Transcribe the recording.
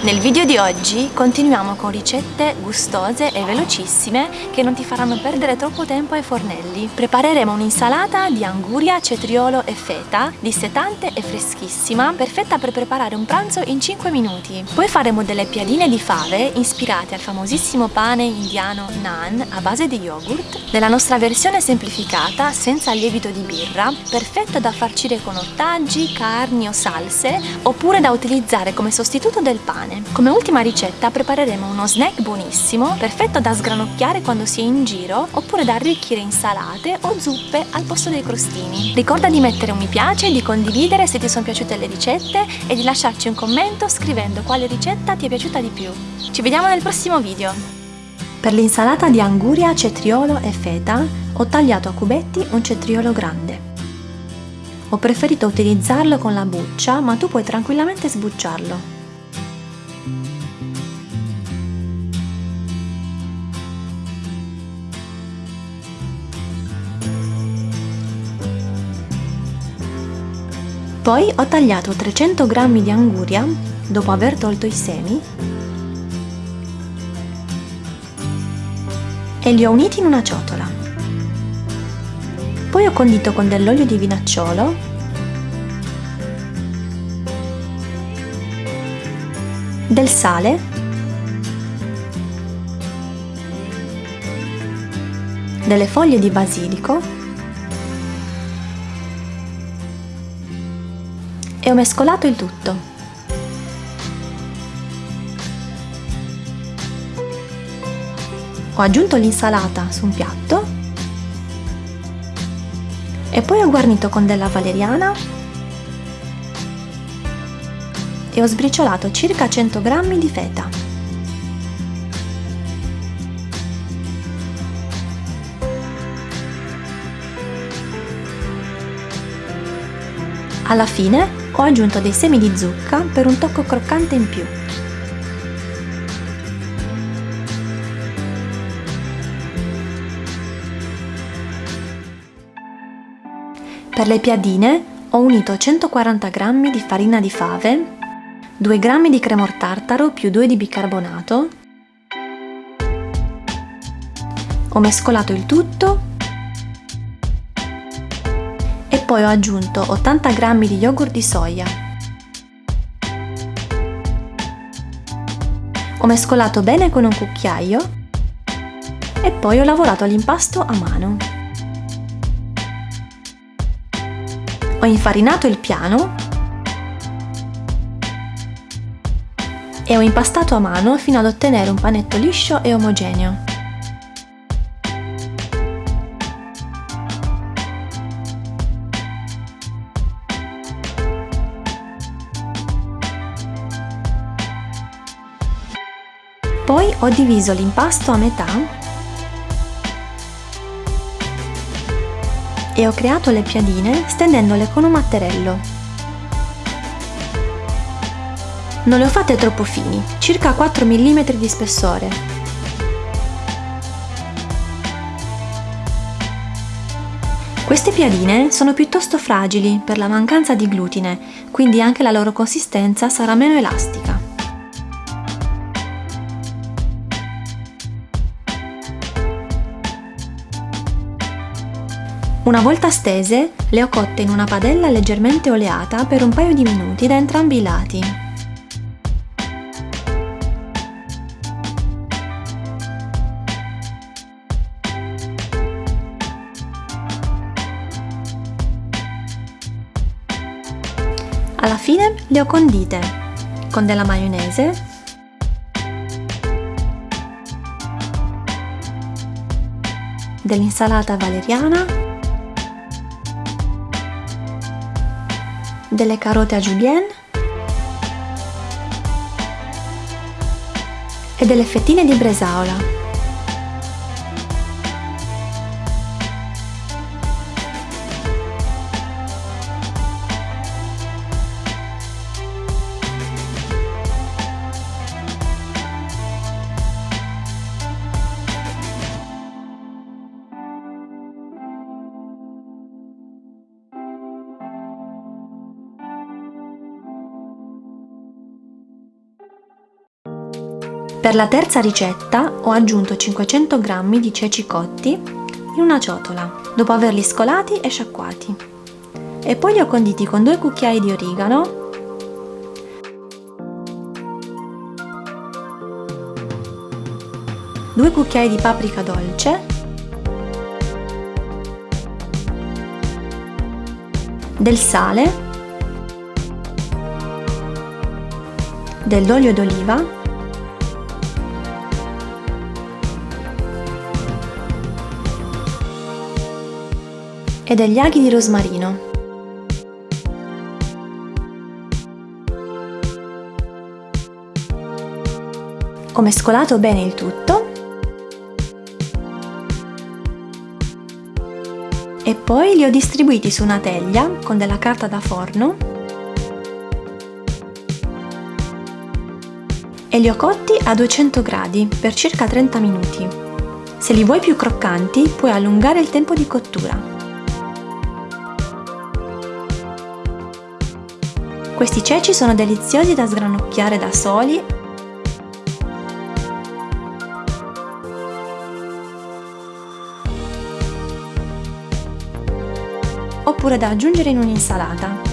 Nel video di oggi continuiamo con ricette gustose e velocissime che non ti faranno perdere troppo tempo ai fornelli. Prepareremo un'insalata di anguria, cetriolo e feta, dissetante e freschissima, perfetta per preparare un pranzo in 5 minuti. Poi faremo delle piadine di fave ispirate al famosissimo pane indiano naan a base di yogurt, nella nostra versione semplificata, senza lievito di birra, perfetta da farcire con ortaggi, carni o salse, oppure da utilizzare come sostituto del pane pane. Come ultima ricetta prepareremo uno snack buonissimo, perfetto da sgranocchiare quando si è in giro oppure da arricchire insalate o zuppe al posto dei crostini. Ricorda di mettere un mi piace, di condividere se ti sono piaciute le ricette e di lasciarci un commento scrivendo quale ricetta ti è piaciuta di più. Ci vediamo nel prossimo video! Per l'insalata di anguria, cetriolo e feta ho tagliato a cubetti un cetriolo grande. Ho preferito utilizzarlo con la buccia, ma tu puoi tranquillamente sbucciarlo. Poi ho tagliato 300 g di anguria, dopo aver tolto i semi, e li ho uniti in una ciotola. Poi ho condito con dell'olio di vinacciolo, del sale, delle foglie di basilico e ho mescolato il tutto. Ho aggiunto l'insalata su un piatto e poi ho guarnito con della valeriana e ho sbriciolato circa 100 g di feta. Alla fine ho aggiunto dei semi di zucca per un tocco croccante in più. Per le piadine ho unito 140 g di farina di fave, 2 g di cremor tartaro più 2 di bicarbonato, ho mescolato il tutto poi ho aggiunto 80 g di yogurt di soia. Ho mescolato bene con un cucchiaio e poi ho lavorato l'impasto a mano. Ho infarinato il piano e ho impastato a mano fino ad ottenere un panetto liscio e omogeneo. Poi ho diviso l'impasto a metà e ho creato le piadine stendendole con un matterello. Non le ho fatte troppo fini, circa 4 mm di spessore. Queste piadine sono piuttosto fragili per la mancanza di glutine, quindi anche la loro consistenza sarà meno elastica. Una volta stese, le ho cotte in una padella leggermente oleata per un paio di minuti da entrambi i lati. Alla fine le ho condite con della maionese dell'insalata valeriana delle carote a julienne e delle fettine di bresaola. Per la terza ricetta ho aggiunto 500 g di ceci cotti in una ciotola, dopo averli scolati e sciacquati. E poi li ho conditi con due cucchiai di origano, due cucchiai di paprika dolce, del sale, dell'olio d'oliva, e degli aghi di rosmarino. Ho mescolato bene il tutto e poi li ho distribuiti su una teglia con della carta da forno e li ho cotti a 200 gradi per circa 30 minuti. Se li vuoi più croccanti puoi allungare il tempo di cottura. Questi ceci sono deliziosi da sgranocchiare da soli oppure da aggiungere in un'insalata.